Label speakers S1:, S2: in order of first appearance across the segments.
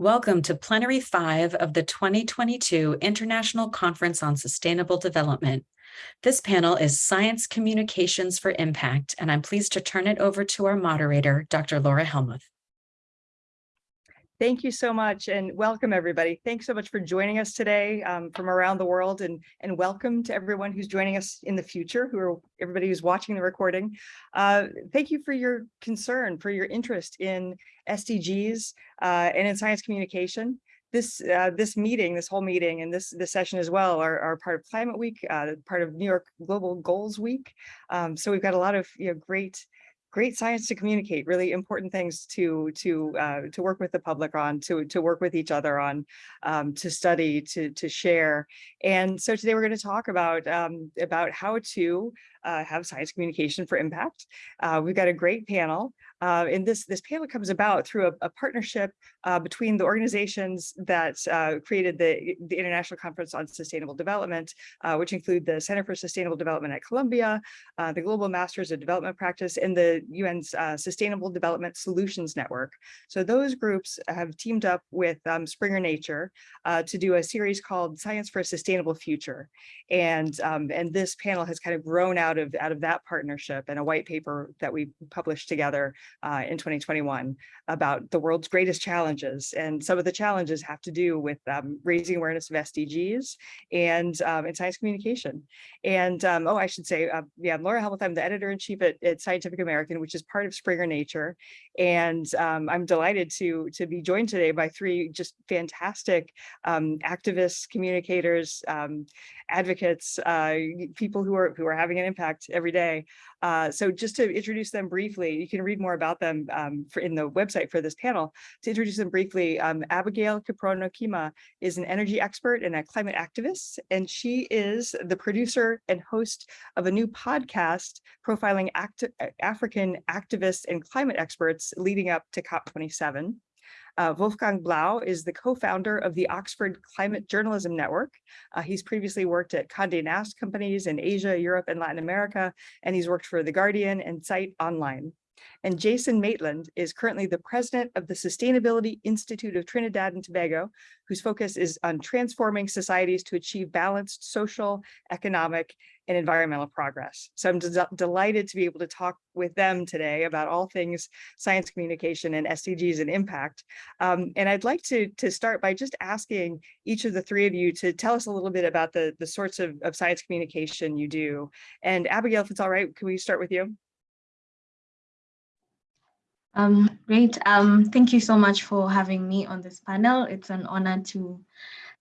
S1: Welcome to Plenary 5 of the 2022 International Conference on Sustainable Development. This panel is Science Communications for Impact, and I'm pleased to turn it over to our moderator, Dr. Laura Helmuth.
S2: Thank you so much and welcome everybody. Thanks so much for joining us today um, from around the world and, and welcome to everyone who's joining us in the future, who are everybody who's watching the recording. Uh, thank you for your concern, for your interest in SDGs uh, and in science communication. This uh, this meeting, this whole meeting and this this session as well are, are part of Climate Week, uh, part of New York Global Goals Week. Um, so we've got a lot of you know, great great science to communicate, really important things to to uh, to work with the public on, to to work with each other on, um, to study, to to share. And so today we're going to talk about um, about how to uh, have science communication for impact. Uh, we've got a great panel. Uh, and this, this panel comes about through a, a partnership uh, between the organizations that uh, created the, the International Conference on Sustainable Development, uh, which include the Center for Sustainable Development at Columbia, uh, the Global Masters of Development Practice, and the UN's uh, Sustainable Development Solutions Network. So those groups have teamed up with um, Springer Nature to do a series called Science for a Sustainable Future. And, um, and this panel has kind of grown out of, out of that partnership and a white paper that we published together uh, in 2021 about the world's greatest challenges. And some of the challenges have to do with um, raising awareness of SDGs and, um, science communication. And um, oh, I should say, uh, yeah, I'm Laura Helmuth. I'm the editor in chief at, at, Scientific American, which is part of Springer Nature. And um, I'm delighted to, to be joined today by three just fantastic um, activists, communicators, um, advocates, uh, people who are who are having an impact every day. Uh, so just to introduce them briefly, you can read more about them um, for, in the website for this panel. To introduce them briefly, um, Abigail Kiprono Kima is an energy expert and a climate activist, and she is the producer and host of a new podcast profiling act African activists and climate experts leading up to COP27. Uh, Wolfgang Blau is the co-founder of the Oxford Climate Journalism Network. Uh, he's previously worked at Condé Nast companies in Asia, Europe, and Latin America, and he's worked for The Guardian and Zeit Online. And Jason Maitland is currently the president of the Sustainability Institute of Trinidad and Tobago, whose focus is on transforming societies to achieve balanced social, economic, and environmental progress. So I'm de delighted to be able to talk with them today about all things science communication and SDGs and impact. Um, and I'd like to, to start by just asking each of the three of you to tell us a little bit about the, the sorts of, of science communication you do. And Abigail, if it's all right, can we start with you?
S3: Um, great. Um, thank you so much for having me on this panel. It's an honor to,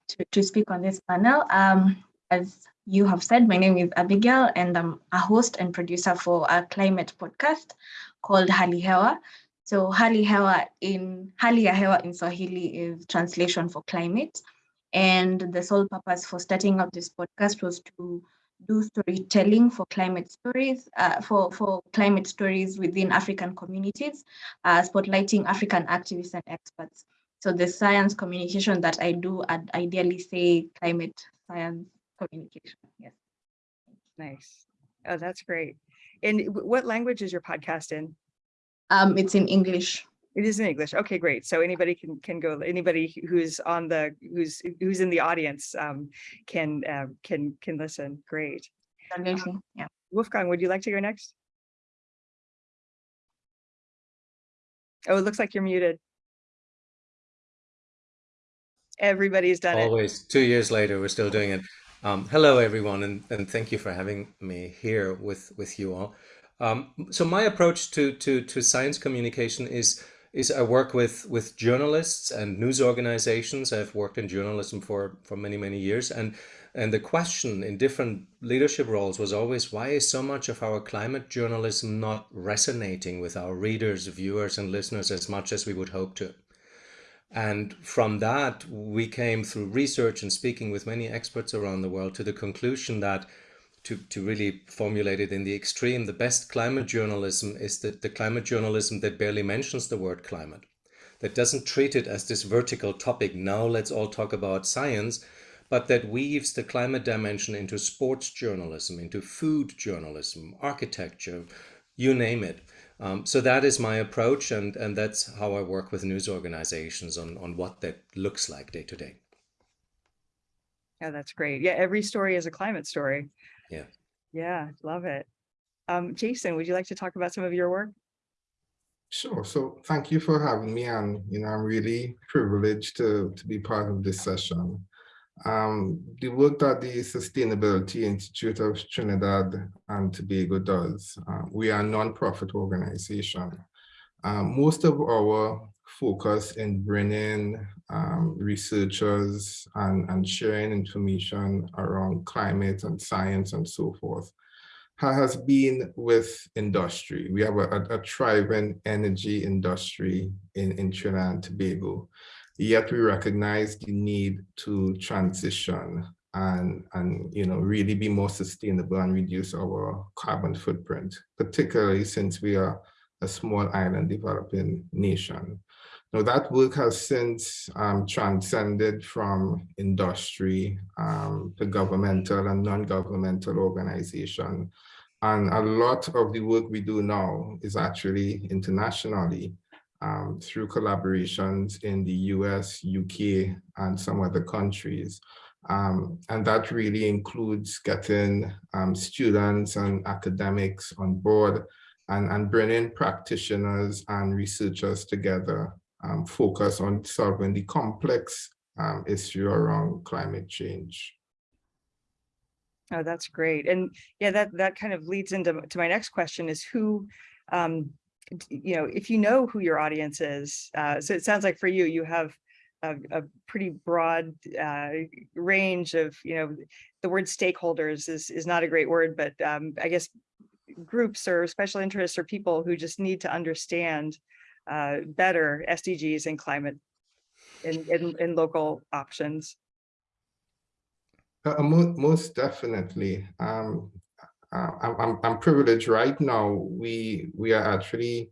S3: to, to speak on this panel. Um, as you have said, my name is Abigail and I'm a host and producer for a climate podcast called Hali Hewa. So Hali Hewa in Hali ya Hewa in Swahili is translation for climate. And the sole purpose for starting up this podcast was to do storytelling for climate stories, uh, for, for climate stories within African communities, uh, spotlighting African activists and experts. So the science communication that I do, I'd ideally say climate science communication, yes.
S2: Nice. Oh, that's great. And what language is your podcast in?
S3: Um, it's in English.
S2: It is in English. Okay, great. So anybody can can go. Anybody who's on the who's who's in the audience um, can uh, can can listen. Great.
S3: Um, yeah.
S2: Wolfgang, would you like to go next? Oh, it looks like you're muted. Everybody's done
S4: Always,
S2: it.
S4: Always, two years later, we're still doing it. Um, hello, everyone, and, and thank you for having me here with, with you all. Um, so my approach to, to, to science communication is is I work with with journalists and news organizations. I've worked in journalism for for many many years, and and the question in different leadership roles was always why is so much of our climate journalism not resonating with our readers, viewers, and listeners as much as we would hope to. And from that, we came through research and speaking with many experts around the world to the conclusion that to, to really formulate it in the extreme, the best climate journalism is the, the climate journalism that barely mentions the word climate, that doesn't treat it as this vertical topic, now let's all talk about science, but that weaves the climate dimension into sports journalism, into food journalism, architecture, you name it. Um, so that is my approach, and, and that's how I work with news organizations on, on what that looks like day to day.
S2: Yeah, that's great. Yeah, every story is a climate story.
S4: Yeah.
S2: Yeah, love it. Um, Jason, would you like to talk about some of your work?
S5: Sure. So thank you for having me. And, you know, I'm really privileged to, to be part of this session. Um, the work that the Sustainability Institute of Trinidad and Tobago does, uh, we are a nonprofit organization. Um, most of our focus in bringing um, researchers and, and sharing information around climate and science and so forth has been with industry. We have a, a, thriving energy industry in, in Trinidad and Tobago, yet we recognize the need to transition and, and you know, really be more sustainable and reduce our carbon footprint, particularly since we are a small island developing nation. Now that work has since um, transcended from industry um, to governmental and non-governmental organization. And a lot of the work we do now is actually internationally um, through collaborations in the US, UK, and some other countries. Um, and that really includes getting um, students and academics on board and, and bringing practitioners and researchers together um, focus on solving the complex um, issue around climate change.
S2: Oh, that's great. And yeah, that that kind of leads into to my next question is who, um, you know, if you know who your audience is, uh, so it sounds like for you, you have a, a pretty broad uh, range of, you know, the word stakeholders is, is not a great word, but um, I guess groups or special interests or people who just need to understand uh, better SDGs and climate in, in, local options.
S5: Uh, mo most definitely. Um, uh, I'm, I'm privileged right now. We we are actually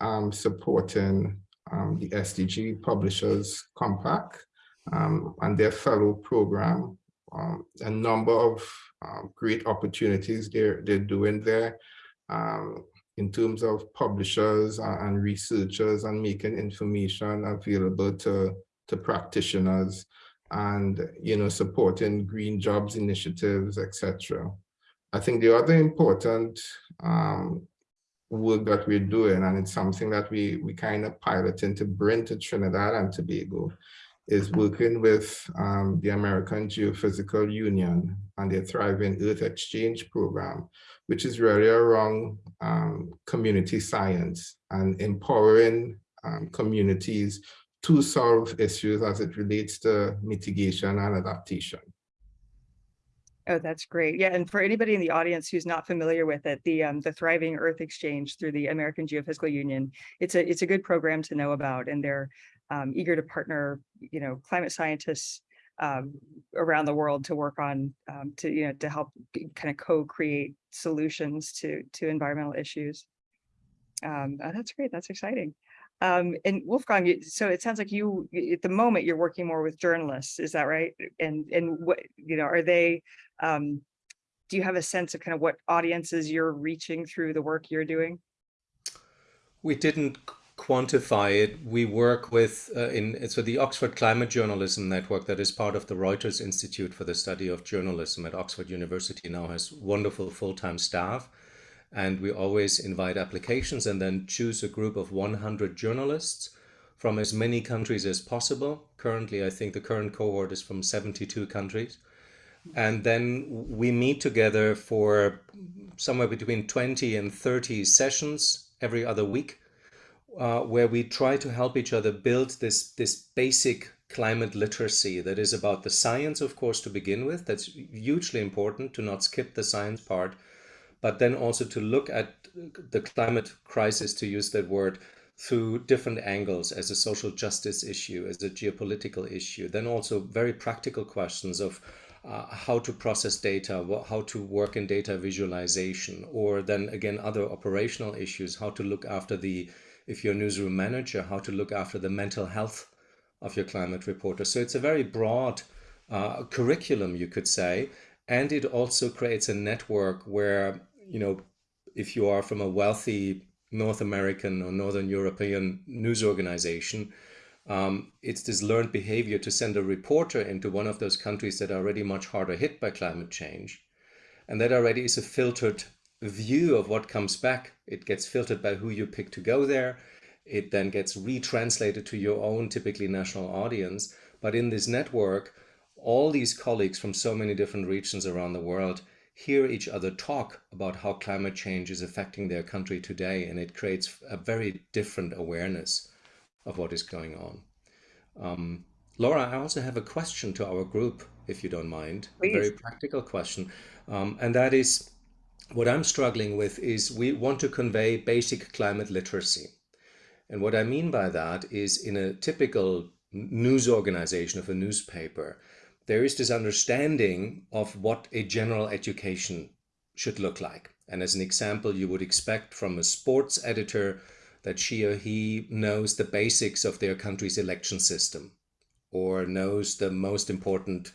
S5: um, supporting um, the SDG Publishers Compact um, and their fellow program. Um, a number of um, great opportunities they're they're doing there. Um, in terms of publishers and researchers and making information available to, to practitioners and you know supporting green jobs initiatives etc i think the other important um, work that we're doing and it's something that we we kind of piloting to bring to trinidad and tobago is working with um, the american geophysical union and their thriving earth exchange program which is really around um, community science and empowering um, communities to solve issues as it relates to mitigation and adaptation.
S2: Oh, that's great. Yeah, and for anybody in the audience who's not familiar with it, the um, the Thriving Earth Exchange through the American Geophysical Union, it's a it's a good program to know about, and they're um, eager to partner, you know, climate scientists um, around the world to work on um, to you know to help kind of co-create solutions to to environmental issues. Oh, that's great. That's exciting. Um, and Wolfgang, so it sounds like you at the moment you're working more with journalists. Is that right? And and what you know are they? Um, do you have a sense of kind of what audiences you're reaching through the work you're doing?
S4: We didn't quantify it, we work with uh, in so the Oxford Climate Journalism Network that is part of the Reuters Institute for the Study of Journalism at Oxford University now has wonderful full-time staff and we always invite applications and then choose a group of 100 journalists from as many countries as possible. Currently, I think the current cohort is from 72 countries. And then we meet together for somewhere between 20 and 30 sessions every other week uh, where we try to help each other build this, this basic climate literacy that is about the science, of course, to begin with. That's hugely important to not skip the science part, but then also to look at the climate crisis, to use that word, through different angles as a social justice issue, as a geopolitical issue, then also very practical questions of uh, how to process data, how to work in data visualization, or then again, other operational issues, how to look after the if you're a newsroom manager, how to look after the mental health of your climate reporter. So it's a very broad uh, curriculum, you could say, and it also creates a network where, you know, if you are from a wealthy North American or Northern European news organization. Um, it's this learned behavior to send a reporter into one of those countries that are already much harder hit by climate change. And that already is a filtered view of what comes back. It gets filtered by who you pick to go there. It then gets retranslated to your own typically national audience. But in this network, all these colleagues from so many different regions around the world hear each other talk about how climate change is affecting their country today. And it creates a very different awareness of what is going on. Um, Laura, I also have a question to our group, if you don't mind.
S2: Please.
S4: A very practical question. Um, and that is, what I'm struggling with is we want to convey basic climate literacy. And what I mean by that is in a typical news organization of a newspaper, there is this understanding of what a general education should look like. And as an example, you would expect from a sports editor that she or he knows the basics of their country's election system or knows the most important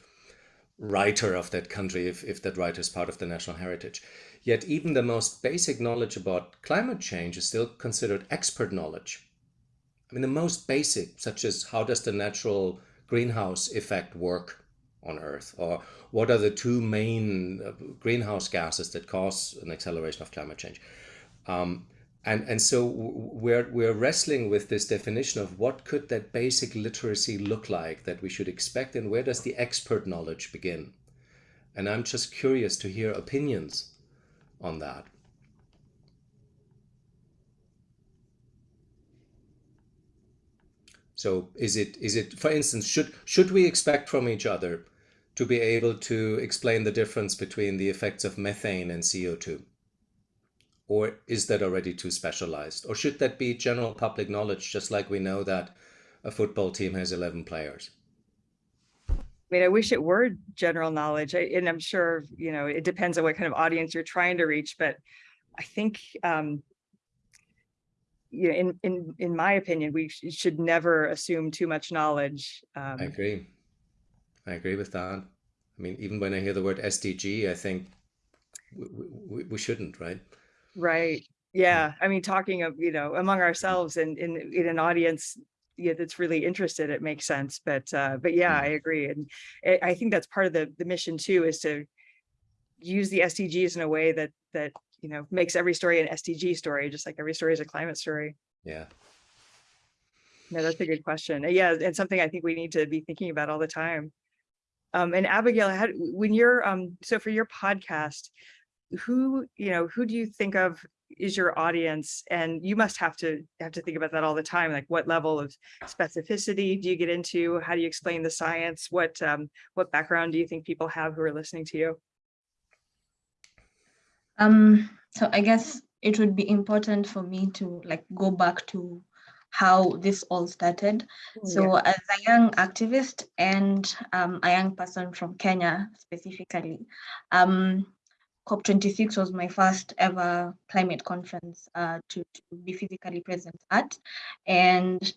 S4: writer of that country if, if that writer is part of the national heritage. Yet even the most basic knowledge about climate change is still considered expert knowledge. I mean, the most basic, such as how does the natural greenhouse effect work on Earth? Or what are the two main uh, greenhouse gases that cause an acceleration of climate change? Um, and, and so we're, we're wrestling with this definition of what could that basic literacy look like that we should expect and where does the expert knowledge begin? And I'm just curious to hear opinions on that. So is it, is it, for instance, should, should we expect from each other to be able to explain the difference between the effects of methane and CO2? Or is that already too specialized? Or should that be general public knowledge, just like we know that a football team has 11 players?
S2: I mean, I wish it were general knowledge, I- and I'm sure, you know, it depends on what kind of audience you're trying to reach, but I think, um, you know, in, in, in my opinion, we sh- should never assume too much knowledge. Um,
S4: I agree. I agree with that. I mean, even when I hear the word SDG, I think we, we, we shouldn't, right?
S2: Right. Yeah. I mean, talking of, you know, among ourselves and in, in an audience, yeah, that's really interested, it makes sense. But, uh, but yeah, I agree. And I, I think that's part of the, the mission too, is to use the SDGs in a way that, that, you know, makes every story an SDG story, just like every story is a climate story.
S4: Yeah.
S2: No, that's a good question. Yeah, and something I think we need to be thinking about all the time. Um, and Abigail, how, when you're, um, so for your podcast, who, you know, who do you think of is your audience? And you must have to have to think about that all the time. Like what level of specificity do you get into? How do you explain the science? What, um, what background do you think people have who are listening to you?
S3: Um, so I guess it would be important for me to like go back to how this all started. So as a young activist and um, a young person from Kenya specifically, um, COP26 was my first ever climate conference uh, to, to be physically present at. And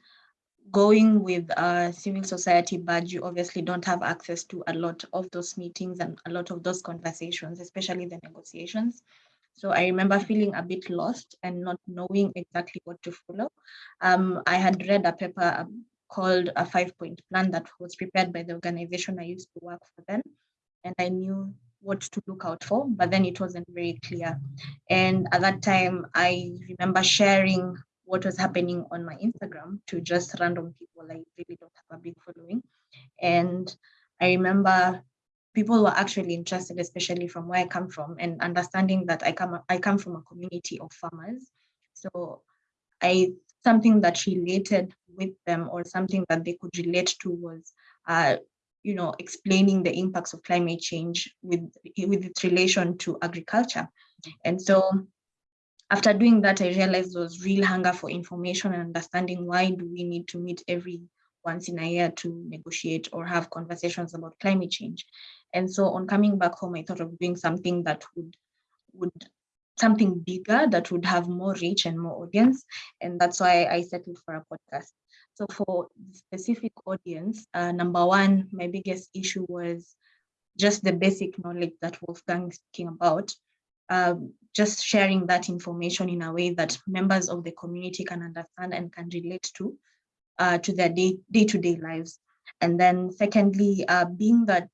S3: going with a civil society badge, you obviously don't have access to a lot of those meetings and a lot of those conversations, especially the negotiations. So I remember feeling a bit lost and not knowing exactly what to follow. Um, I had read a paper um, called a five point plan that was prepared by the organization I used to work for then. And I knew what to look out for, but then it wasn't very clear. And at that time, I remember sharing what was happening on my Instagram to just random people. I really don't have a big following. And I remember people were actually interested, especially from where I come from, and understanding that I come I come from a community of farmers. So I something that related with them or something that they could relate to was uh, you know, explaining the impacts of climate change with, with its relation to agriculture. And so after doing that, I realized there was real hunger for information and understanding why do we need to meet every once in a year to negotiate or have conversations about climate change. And so on coming back home, I thought of doing something that would, would something bigger that would have more reach and more audience. And that's why I settled for a podcast. So for the specific audience, uh, number one, my biggest issue was just the basic knowledge that Wolfgang is speaking about. um, just sharing that information in a way that members of the community can understand and can relate to uh, to their day, day-to-day lives. And then secondly, uh, being that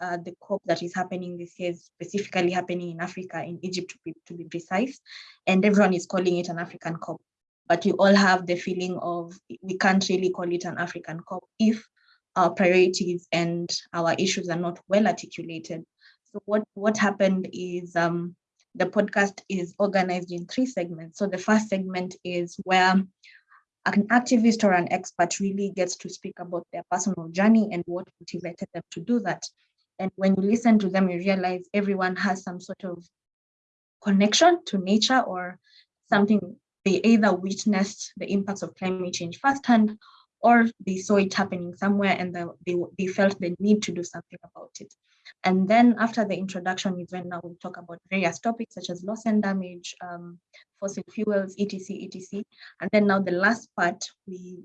S3: uh, the COP that is happening this year is specifically happening in Africa, in Egypt to be, to be precise, and everyone is calling it an African COP. But we all have the feeling of we can't really call it an African COP if our priorities and our issues are not well articulated. So what, what happened is um, the podcast is organized in three segments. So the first segment is where an activist or an expert really gets to speak about their personal journey and what motivated them to do that. And when you listen to them, you realize everyone has some sort of connection to nature or something they either witnessed the impacts of climate change firsthand or they saw it happening somewhere and the, they, they felt the need to do something about it. And then after the introduction is when now we talk about various topics such as loss and damage, um, fossil fuels, etc, etc. And then now the last part, we,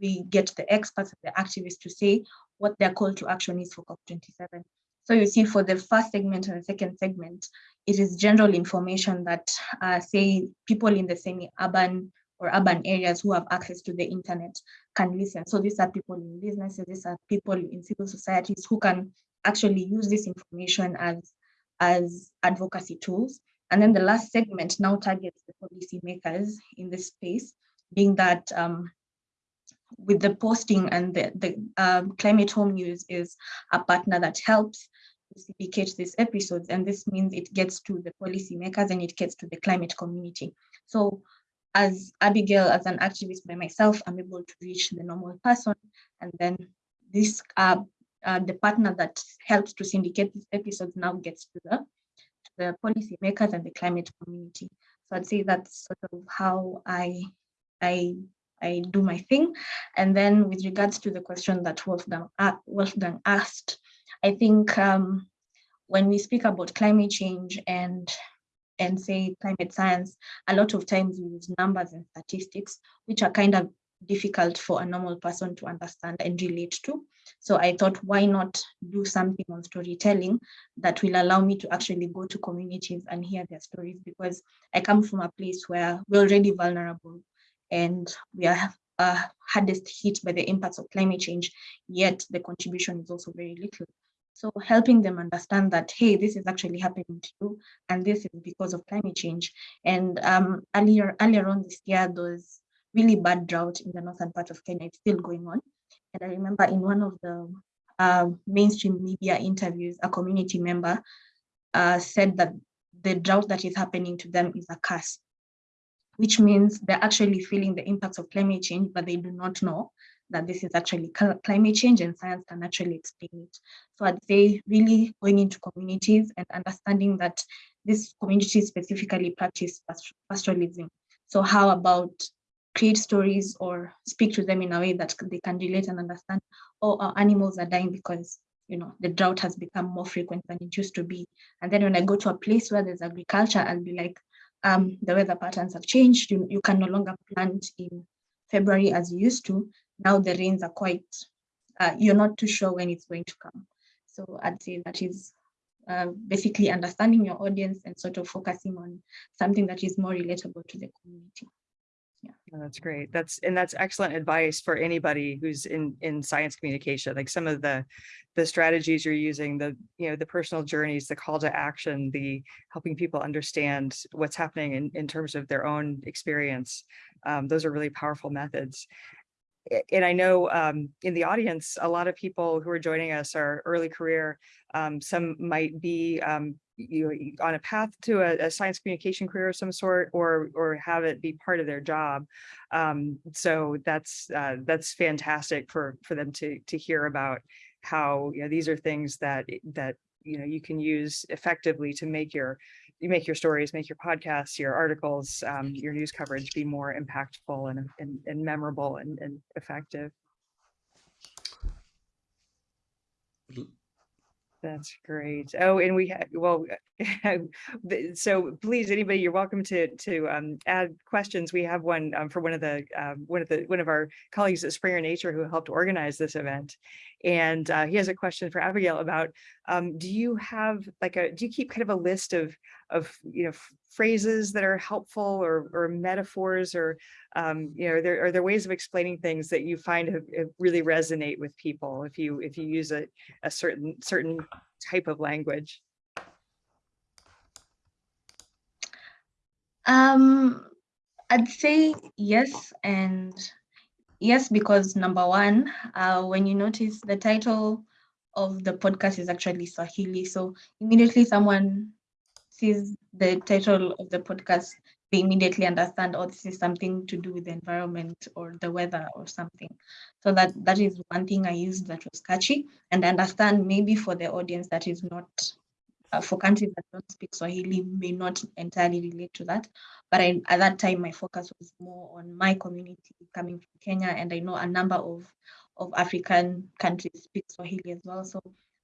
S3: we get the experts and the activists to say what their call to action is for COP27. So you see for the first segment and the second segment, it is general information that uh, say people in the semi-urban or urban areas who have access to the internet can listen. So these are people in businesses, these are people in civil societies who can actually use this information as, as advocacy tools. And then the last segment now targets the policy makers in this space, being that um, with the posting and the, the um, Climate Home News is a partner that helps syndicate these episodes. And this means it gets to the policymakers and it gets to the climate community. So as Abigail, as an activist by myself, I'm able to reach the normal person. And then this uh, uh, the partner that helps to syndicate these episodes now gets to the, to the policymakers and the climate community. So I'd say that's sort of how I, I I do my thing. And then with regards to the question that Wolfgang, Wolfgang asked, I think um, when we speak about climate change and and say climate science, a lot of times we use numbers and statistics, which are kind of difficult for a normal person to understand and relate to. So I thought, why not do something on storytelling that will allow me to actually go to communities and hear their stories because I come from a place where we're already vulnerable and we are uh, hardest hit by the impacts of climate change, yet the contribution is also very little. So helping them understand that, hey, this is actually happening to you, and this is because of climate change. And um, earlier, earlier on this year, there was really bad drought in the northern part of Kenya. It's still going on. And I remember in one of the uh, mainstream media interviews, a community member uh, said that the drought that is happening to them is a curse which means they're actually feeling the impacts of climate change, but they do not know that this is actually climate change and science can actually explain it. So I'd say really going into communities and understanding that these communities specifically practice pastoralism. So how about create stories or speak to them in a way that they can relate and understand, oh, our animals are dying because you know, the drought has become more frequent than it used to be. And then when I go to a place where there's agriculture, I'll be like, um, the weather patterns have changed. You, you can no longer plant in February as you used to. Now the rains are quite, uh, you're not too sure when it's going to come. So I'd say that is uh, basically understanding your audience and sort of focusing on something that is more relatable to the community.
S2: Yeah. That's great. That's and that's excellent advice for anybody who's in in science communication. Like some of the the strategies you're using, the you know the personal journeys, the call to action, the helping people understand what's happening in in terms of their own experience. Um, those are really powerful methods. And I know um, in the audience, a lot of people who are joining us are early career. Um, some might be um, you on a path to a, a, science communication career of some sort or or have it be part of their job um, so that's uh, that's fantastic for for them to to hear about how you know these are things that that you know you can use effectively to make your you make your stories make your podcasts your articles um, your news coverage be more impactful and and, and memorable and, and effective That's great. Oh, and we had, well, so please, anybody, you're welcome to to um, add questions. We have one um, for one of the um, one of the one of our colleagues at Springer Nature who helped organize this event, And uh, he has a question for Abigail about, um, do you have like a, do you keep kind of a list of, of, you know, phrases that are helpful or, or metaphors or, um, you know, are there, are there ways of explaining things that you find have, have really resonate with people if you, if you use a, a certain, certain type of language?
S3: Um, I'd say yes and yes, because number one, uh, when you notice the title of the podcast is actually Swahili, so immediately someone sees the title of the podcast, they immediately understand, oh, this is something to do with the environment or the weather or something. So that that is one thing I used that was catchy, and I understand maybe for the audience that is not uh, for countries that don't speak Swahili may not entirely relate to that. But I, at that time, my focus was more on my community coming from Kenya, and I know a number of, of African countries speak Swahili as well. So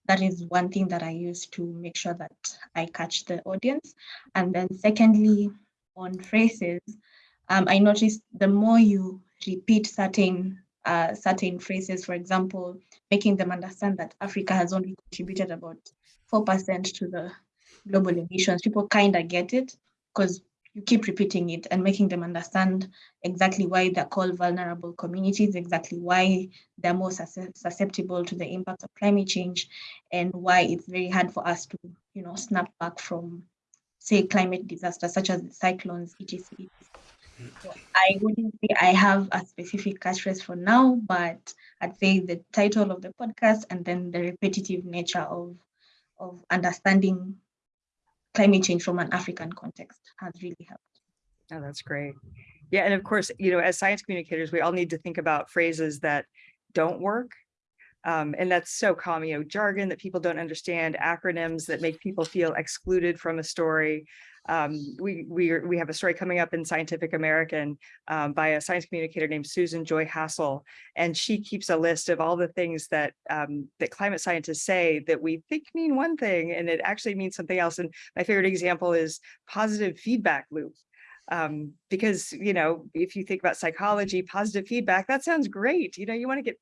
S3: that is one thing that I use to make sure that I catch the audience. And then secondly, on phrases, um, I noticed the more you repeat certain uh, certain phrases, for example, making them understand that Africa has only contributed about 4% to the global emissions, people kind of get it because you keep repeating it and making them understand exactly why they're called vulnerable communities, exactly why they're more susceptible to the impact of climate change, and why it's very hard for us to, you know, snap back from, say, climate disasters such as cyclones, etc. So I wouldn't say I have a specific catchphrase for now, but I'd say the title of the podcast and then the repetitive nature of of understanding climate change from an African context has really helped.
S2: Oh, that's great. Yeah, and of course, you know, as science communicators, we all need to think about phrases that don't work. Um, and that's so common, you know, jargon that people don't understand, acronyms that make people feel excluded from a story. Um, we we we have a story coming up in Scientific American um, by a science communicator named Susan Joy Hassol, and she keeps a list of all the things that um, that climate scientists say that we think mean one thing and it actually means something else. And my favorite example is positive feedback loop um, because you know if you think about psychology positive feedback that sounds great you know you want to get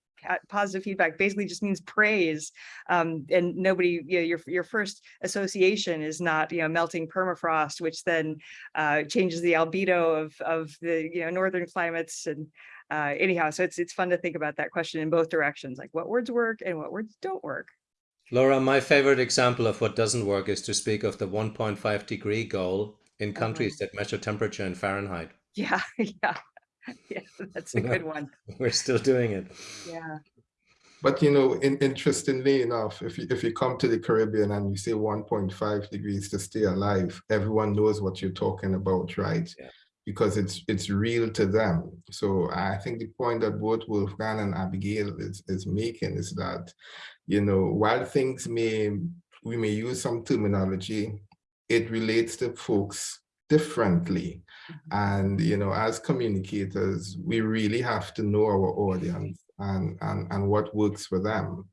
S2: positive feedback basically just means praise um, and nobody you know your your first association is not you know melting permafrost which then uh, changes the albedo of of the you know northern climates and uh, anyhow so it's it's fun to think about that question in both directions like what words work and what words don't work.
S4: Laura, my favorite example of what doesn't work is to speak of the 1.5 degree goal in uh-huh. countries that measure temperature in Fahrenheit.
S2: yeah yeah yeah that's a good one
S4: We're still doing it.
S2: yeah
S5: But you know, in, interestingly enough, if you, if you come to the Caribbean and you say 1.5 degrees to stay alive, everyone knows what you're talking about, right?
S4: Yeah.
S5: Because it's it's real to them. So I think the point that both Wolfgang and Abigail is, is making is that, you know, while things may we may use some terminology, it relates to folks differently. And you know, as communicators, we really have to know our audience and, and, and what works for them.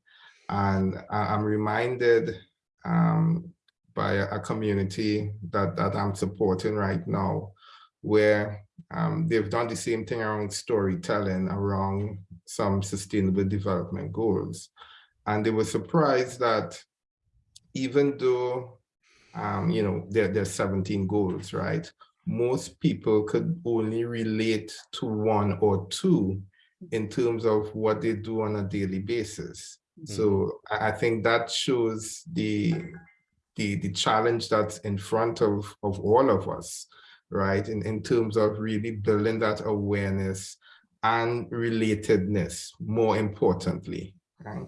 S5: And I'm reminded um, by a, a community that, that I'm supporting right now, where um, they've done the same thing around storytelling, around some sustainable development goals. And they were surprised that even though, um, you know, there, there's 17 goals, right? Most people could only relate to one or two in terms of what they do on a daily basis. So I, I think that shows the, the, the challenge that's in front of, of all of us, right? In, in terms of really building that awareness and relatedness, more importantly, right?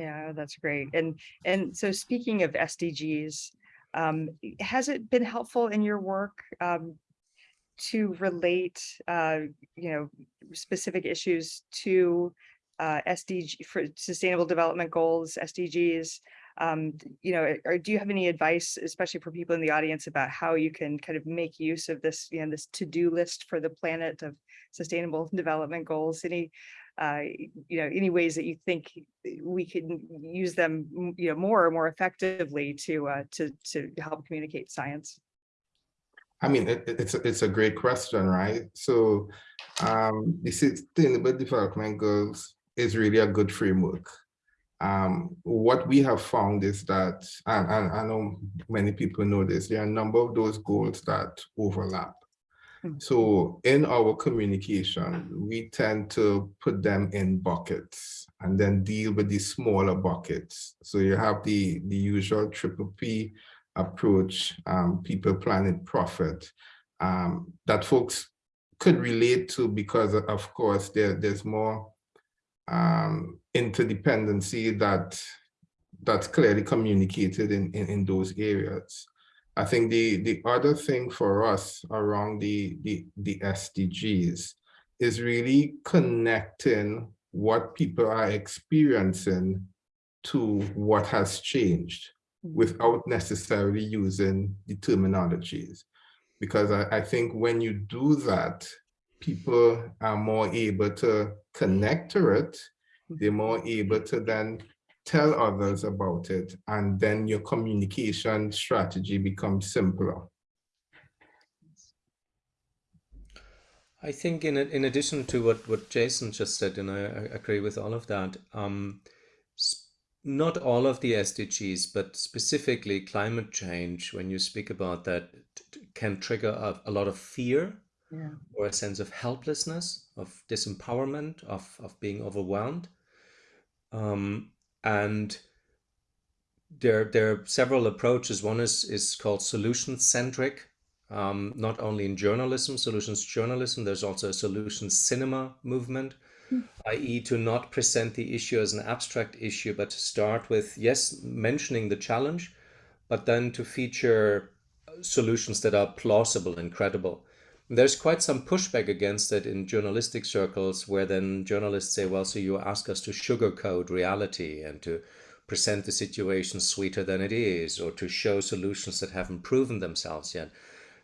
S2: Yeah, that's great. And and so speaking of SDGs, um, has it been helpful in your work um, to relate, uh, you know, specific issues to uh, SDG for Sustainable Development Goals, SDGs? Um, you know, or do you have any advice, especially for people in the audience, about how you can kind of make use of this, you know, this to-do list for the planet of Sustainable Development Goals? Any uh, you know, any ways that you think we can use them, you know, more or more effectively to uh, to to help communicate science.
S5: I mean, it, it- it's, a- it's a great question, right? So um, the Sustainable Development Goals is really a good framework. Um, what we have found is that, and, and I know many people know this, there are a number of those goals that overlap.
S2: Hmm.
S5: So in our communication, we tend to put them in buckets and then deal with the smaller buckets. So you have the, the usual triple P approach, um, people, planet, profit, um, that folks could relate to because of course there, there's more um, interdependency that that's clearly communicated in, in, in those areas. I think the, the other thing for us around the, the, the SDGs is really connecting what people are experiencing to what has changed mm. without necessarily using the terminologies. Because I, I think when you do that, people are more able to connect to it. Mm. They're more able to then tell others about it. And then your communication strategy becomes simpler.
S4: I think in in addition to what what Jason just said, and I, I agree with all of that. Um, not all of the SDGs, but specifically climate change, when you speak about that, can trigger a, a lot of fear
S2: Yeah.
S4: or a sense of helplessness, of disempowerment, of, of being overwhelmed. Um, and there, there are several approaches. One is, is called solution-centric, um, not only in journalism, solutions journalism, there's also a solutions cinema movement, i.e. to not present the issue as an abstract issue, but to start with, yes, mentioning the challenge, but then to feature solutions that are plausible and credible. There's quite some pushback against it in journalistic circles, where then journalists say, well, so you ask us to sugarcoat reality and to present the situation sweeter than it is, or to show solutions that haven't proven themselves yet.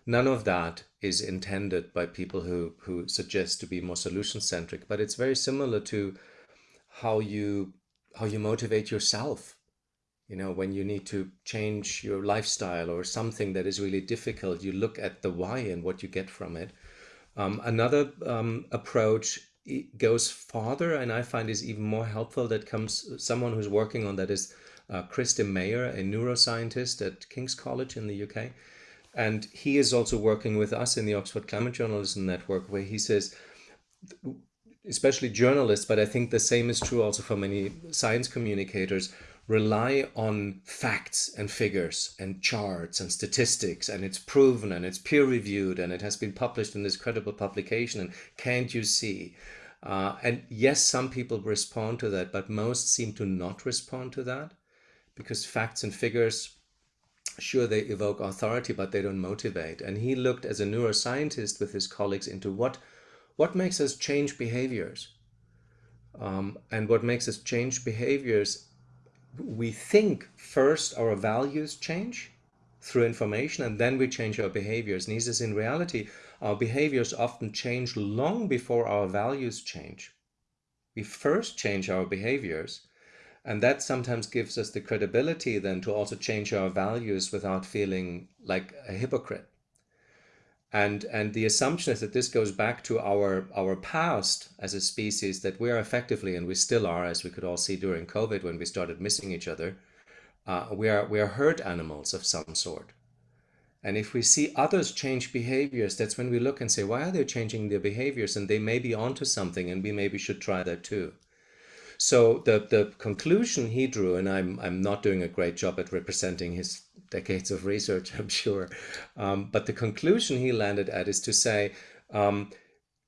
S4: None of that is intended by people who, who suggest to be more solution centric, but it's very similar to how you how you motivate yourself. You know, when you need to change your lifestyle or something that is really difficult, you look at the why and what you get from it. Um, another um, approach goes farther, and I find is even more helpful. That comes someone who's working on that is uh, Kris De Meyer, a neuroscientist at King's College in the UK. And he is also working with us in the Oxford Climate Journalism Network, where he says, especially journalists, but I think the same is true also for many science communicators, rely on facts and figures and charts and statistics, and it's proven and it's peer reviewed and it has been published in this credible publication. And can't you see? Uh, and yes, some people respond to that, but most seem to not respond to that because facts and figures sure they evoke authority but they don't motivate and he looked as a neuroscientist with his colleagues into what what makes us change behaviors um, and what makes us change behaviors we think first our values change through information and then we change our behaviors. And he says in reality? Our behaviors often change long before our values change. We first change our behaviors and that sometimes gives us the credibility then to also change our values without feeling like a hypocrite. And, and the assumption is that this goes back to our, our past as a species, that we are effectively, and we still are, as we could all see during COVID when we started missing each other, uh, we, are, we are herd animals of some sort. And if we see others change behaviors, that's when we look and say, why are they changing their behaviors? And they may be onto something, and we maybe should try that too. So the, the conclusion he drew, and I'm, I'm not doing a great job at representing his decades of research, I'm sure, um, but the conclusion he landed at is to say, um,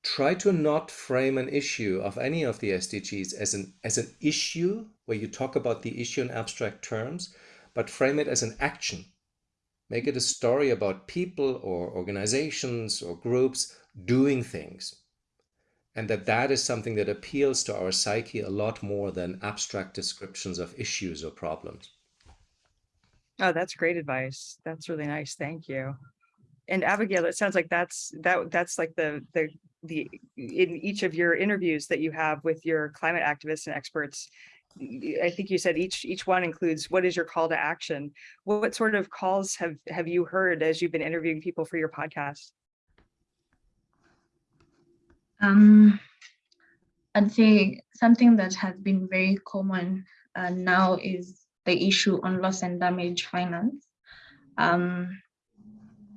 S4: try to not frame an issue of any of the SDGs as an, as an issue where you talk about the issue in abstract terms, but frame it as an action. Make it a story about people or organizations or groups doing things and that that is something that appeals to our psyche a lot more than abstract descriptions of issues or problems.
S2: Oh, that's great advice. That's really nice. Thank you. And Abigail, it sounds like that's that that's like the the the in each of your interviews that you have with your climate activists and experts, I think you said each, each one includes, what is your call to action? What sort of calls have, have you heard as you've been interviewing people for your podcast?
S3: Um, I'd say something that has been very common uh, now is the issue on loss and damage finance. Um,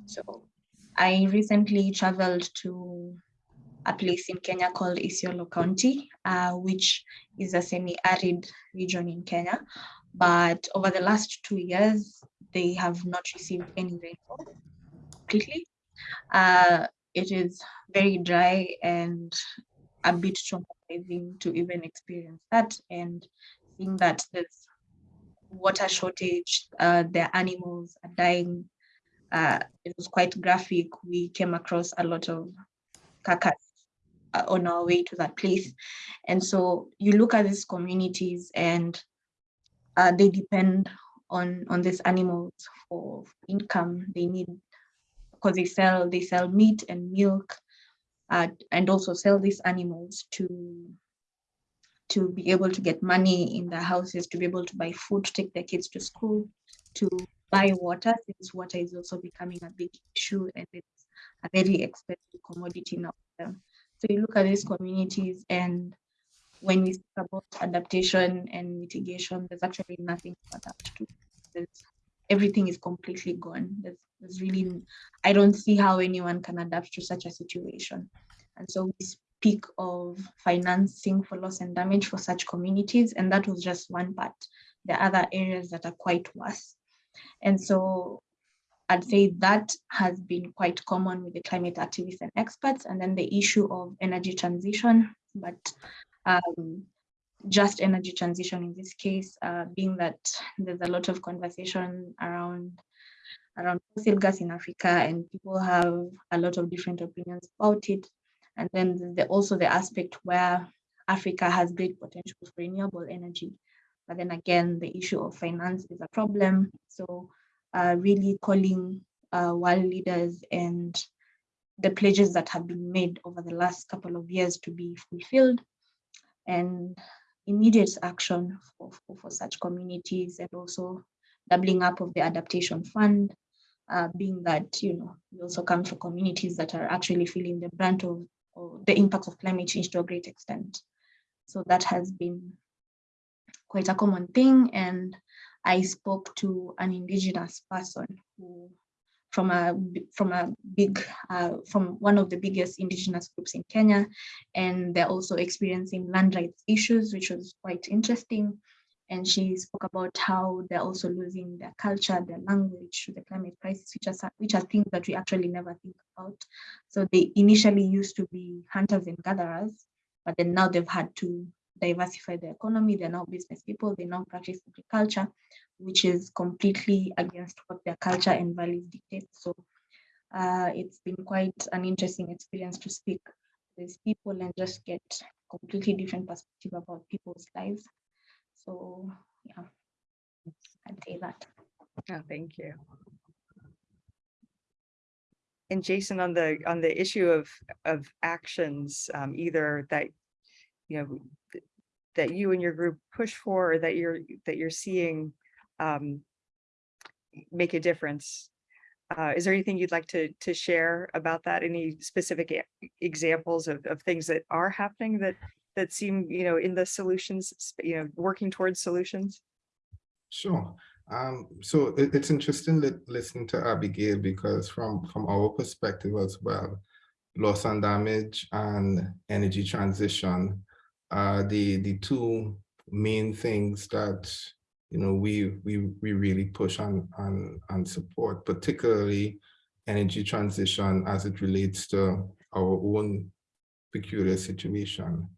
S3: so I recently traveled to a place in Kenya called Isiolo County, uh, which is a semi-arid region in Kenya. But over the last two years, they have not received any rainfall completely. Uh, it is very dry and a bit traumatizing to even experience that and seeing that there's water shortage, uh, their animals are dying. Uh, it was quite graphic. We came across a lot of carcass uh, on our way to that place. And so you look at these communities and uh, they depend on, on these animals for income. They need, because they sell, they sell meat and milk uh, and also sell these animals to to be able to get money in their houses, to be able to buy food, to take their kids to school, to buy water, since water is also becoming a big issue and it's a very expensive commodity now. So you look at these communities and when we speak about adaptation and mitigation, there's actually nothing to adapt to. There's, everything is completely gone. There's, there's really, I don't see how anyone can adapt to such a situation. And so we speak of financing for loss and damage for such communities, and that was just one part. There are other areas that are quite worse. And so I'd say that has been quite common with the climate activists and experts, and then the issue of energy transition, but um, just energy transition in this case, uh, being that there's a lot of conversation around around fossil gas in Africa, and people have a lot of different opinions about it. And then the, also the aspect where Africa has great potential for renewable energy. But then again, the issue of finance is a problem. So uh, really calling uh, world leaders and the pledges that have been made over the last couple of years to be fulfilled and immediate action for, for, for such communities and also doubling up of the adaptation fund, uh, being that, you know, we also come from communities that are actually feeling the brunt of the impacts of climate change to a great extent. So that has been quite a common thing. And I spoke to an indigenous person who from a from a big uh, from one of the biggest indigenous groups in Kenya, and they're also experiencing land rights issues, which was quite interesting. And she spoke about how they're also losing their culture, their language to the climate crisis, which are which are things that we actually never think about. So they initially used to be hunters and gatherers, but then now they've had to diversify their economy. They're now business people. They now practice agriculture, which is completely against what their culture and values dictate. So uh, it's been quite an interesting experience to speak with these people and just get completely different perspective about people's lives. So yeah, I'd say that.
S2: Oh, thank you. And Jason, on the, on the issue of, of actions, um, either that, you know, that you and your group push for, or that you're, that you're seeing, um, make a difference. Uh, is there anything you'd like to, to share about that? Any specific examples of, of things that are happening that, that seem, you know, in the solutions, you know, working towards solutions?
S5: Sure. Um, so it, it's interesting li- listening to Abigail because from, from our perspective as well, loss and damage and energy transition are the, the two main things that, you know, we, we, we really push on, on, and support, particularly energy transition as it relates to our own peculiar situation.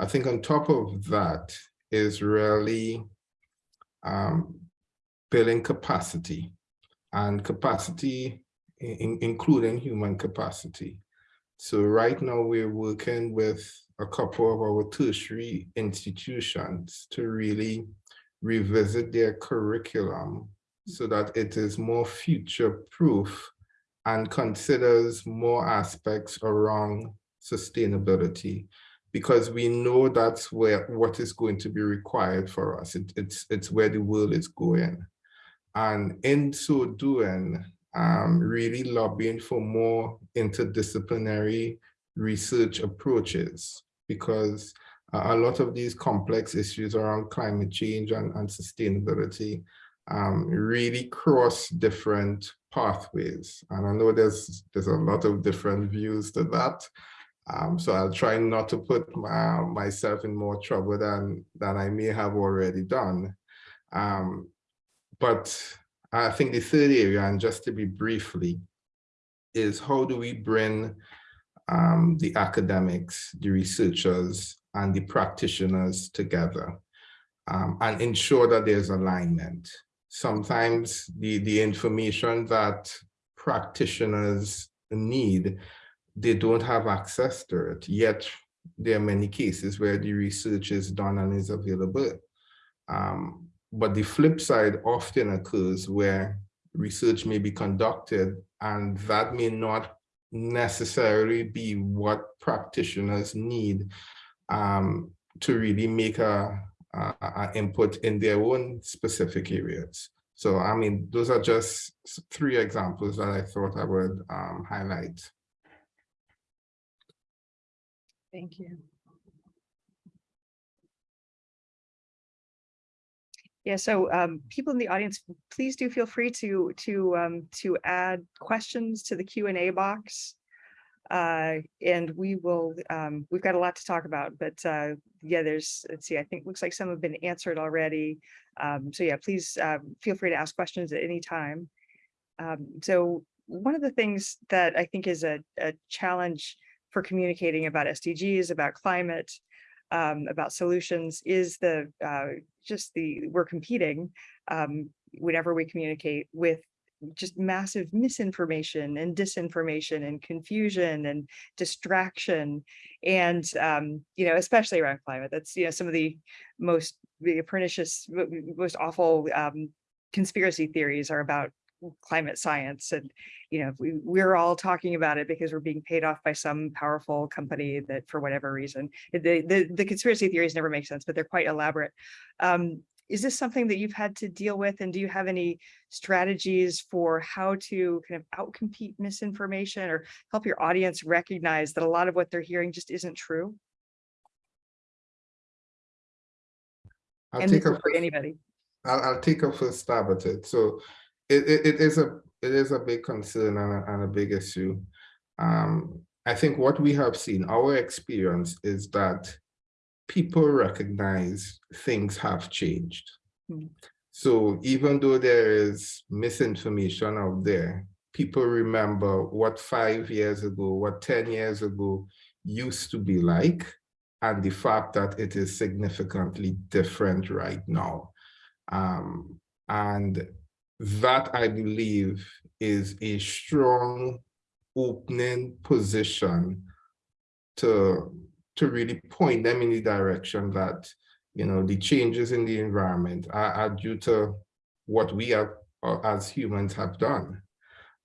S5: I think on top of that is really um, building capacity and capacity, in- in- including human capacity. So right now we're working with a couple of our tertiary institutions to really revisit their curriculum so that it is more future proof and considers more aspects around sustainability. Because we know that's where what is going to be required for us. It, it's, it's where the world is going. And in so doing, um, really lobbying for more interdisciplinary research approaches because a lot of these complex issues around climate change and, and sustainability um, really cross different pathways. And I know there's, there's a lot of different views to that. Um, so I'll try not to put my, myself in more trouble than, than I may have already done. Um, but I think the third area, and just to be briefly, is how do we bring um, the academics, the researchers, and the practitioners together um, and ensure that there's alignment. Sometimes the, the information that practitioners need, they don't have access to it, yet there are many cases where the research is done and is available. Um, but the flip side often occurs where research may be conducted and that may not necessarily be what practitioners need um, to really make a, input in their own specific areas. So, I mean, those are just three examples that I thought I would um, highlight.
S2: Thank you. Yeah, so um, people in the audience, please do feel free to to um, to add questions to the Q and A box. Uh, and we will, um, we've got a lot to talk about, but uh, yeah, there's, let's see, I think looks like some have been answered already. Um, so yeah, please uh, feel free to ask questions at any time. Um, so one of the things that I think is a, a challenge for communicating about SDGs, about climate, um, about solutions is the uh, just the we're competing um, whenever we communicate with just massive misinformation and disinformation and confusion and distraction. And um, you know especially around climate that's you know some of the most the pernicious most awful um, conspiracy theories are about climate science and you know we, we're all talking about it because we're being paid off by some powerful company that for whatever reason the the, the conspiracy theories never make sense but they're quite elaborate. Um, is this something that you've had to deal with? And do you have any strategies for how to kind of outcompete misinformation or help your audience recognize that a lot of what they're hearing just isn't true?
S5: I'll
S2: and
S5: take a
S2: for anybody.
S5: I'll, I'll take a first stab at it. So it, it, it is a it is a big concern and a, and a big issue. Um, I think what we have seen, our experience is that people recognize things have changed.
S2: Mm.
S5: So even though there is misinformation out there, people remember what five years ago, what 10 years ago used to be like, and the fact that it is significantly different right now. Um, and that I believe is a strong opening position to to really point them in the direction that, you know, the changes in the environment are, are due to what we have uh, as humans have done.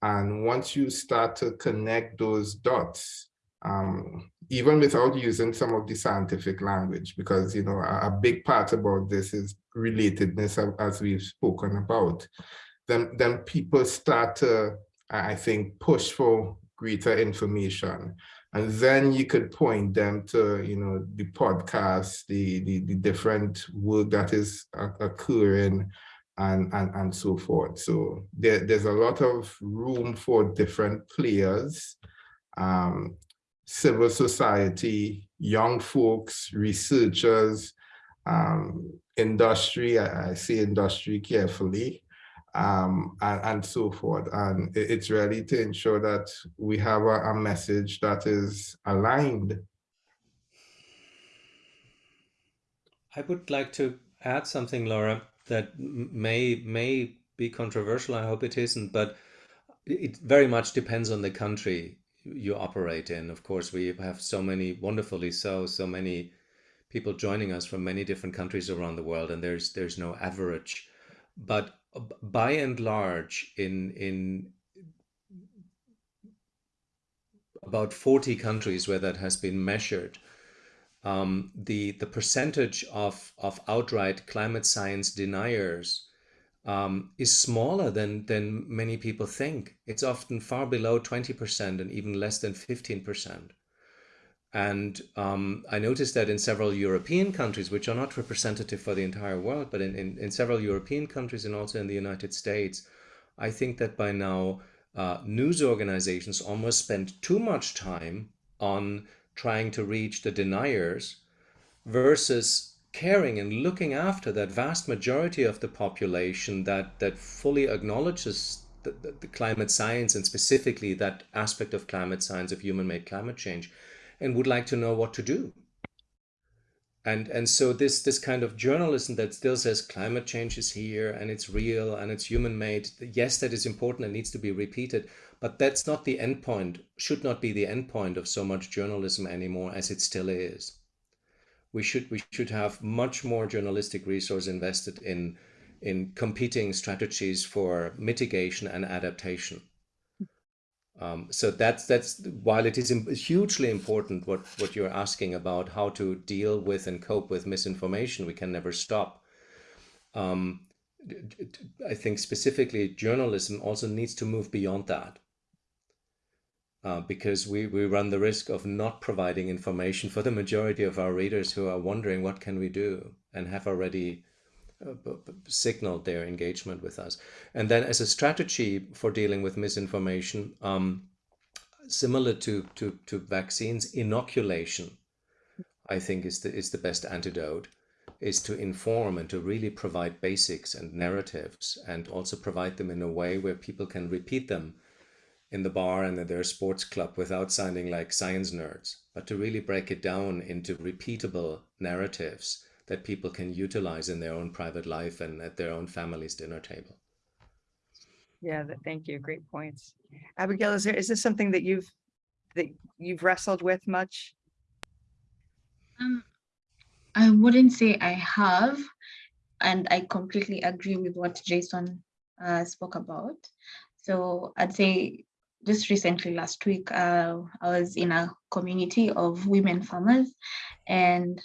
S5: And once you start to connect those dots, um, even without using some of the scientific language, because, you know, a, a big part about this is relatedness as we've spoken about, then, then people start to, I think, push for greater information. And then you could point them to, you know, the podcasts, the, the, the different work that is occurring and, and, and so forth. So there, there's a lot of room for different players, um, civil society, young folks, researchers, um, industry, I, I say industry carefully, um, and, and, so forth. And it's really to ensure that we have a, a message that is aligned.
S4: I would like to add something, Laura, that may may be controversial. I hope it isn't, but it very much depends on the country you operate in. Of course, we have so many, wonderfully so, so many people joining us from many different countries around the world, and there's there's no average. But by and large, in in about 40 countries where that has been measured, um, the the percentage of of outright climate science deniers um, is smaller than than many people think. It's often far below 20% and even less than 15%. And um, I noticed that in several European countries, which are not representative for the entire world, but in, in, in several European countries and also in the United States, I think that by now uh, news organizations almost spend too much time on trying to reach the deniers versus caring and looking after that vast majority of the population that, that fully acknowledges the, the, the climate science and specifically that aspect of climate science of human-made climate change and would like to know what to do. And, and so this, this kind of journalism that still says climate change is here and it's real and it's human made, yes, that is important and needs to be repeated, but that's not the end point, should not be the end point of so much journalism anymore as it still is. We should, we should have much more journalistic resource invested in, in competing strategies for mitigation and adaptation. Um, so that's that's while it is hugely important what what you're asking about how to deal with and cope with misinformation, we can never stop. Um, I think specifically journalism also needs to move beyond that. Uh, because we, we run the risk of not providing information for the majority of our readers who are wondering what can we do and have already uh, signaled their engagement with us. And then as a strategy for dealing with misinformation, um, similar to, to, to vaccines, inoculation, I think is the, is the best antidote, is to inform and to really provide basics and narratives and also provide them in a way where people can repeat them in the bar and at their sports club without sounding like science nerds, but to really break it down into repeatable narratives that people can utilize in their own private life and at their own family's dinner table.
S2: Yeah, thank you. Great points. Abigail, is there is this something that you've that you've wrestled with much?
S3: Um, I wouldn't say I have, and I completely agree with what Jason uh, spoke about. So I'd say just recently last week, uh, I was in a community of women farmers and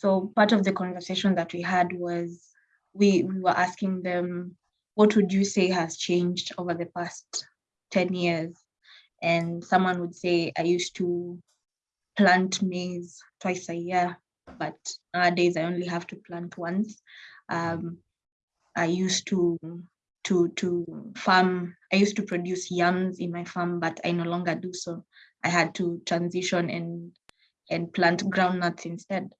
S3: so part of the conversation that we had was we, we were asking them, what would you say has changed over the past 10 years? And someone would say, I used to plant maize twice a year, but nowadays I only have to plant once. Um, I used to to to farm. I used to produce yams in my farm, but I no longer do so. I had to transition and and plant groundnuts instead.